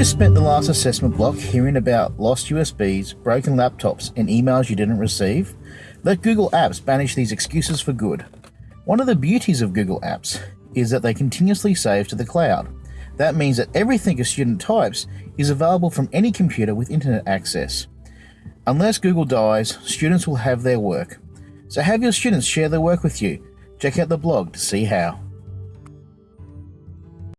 just spent the last assessment block hearing about lost USBs, broken laptops, and emails you didn't receive? Let Google Apps banish these excuses for good. One of the beauties of Google Apps is that they continuously save to the cloud. That means that everything a student types is available from any computer with internet access. Unless Google dies, students will have their work. So have your students share their work with you. Check out the blog to see how.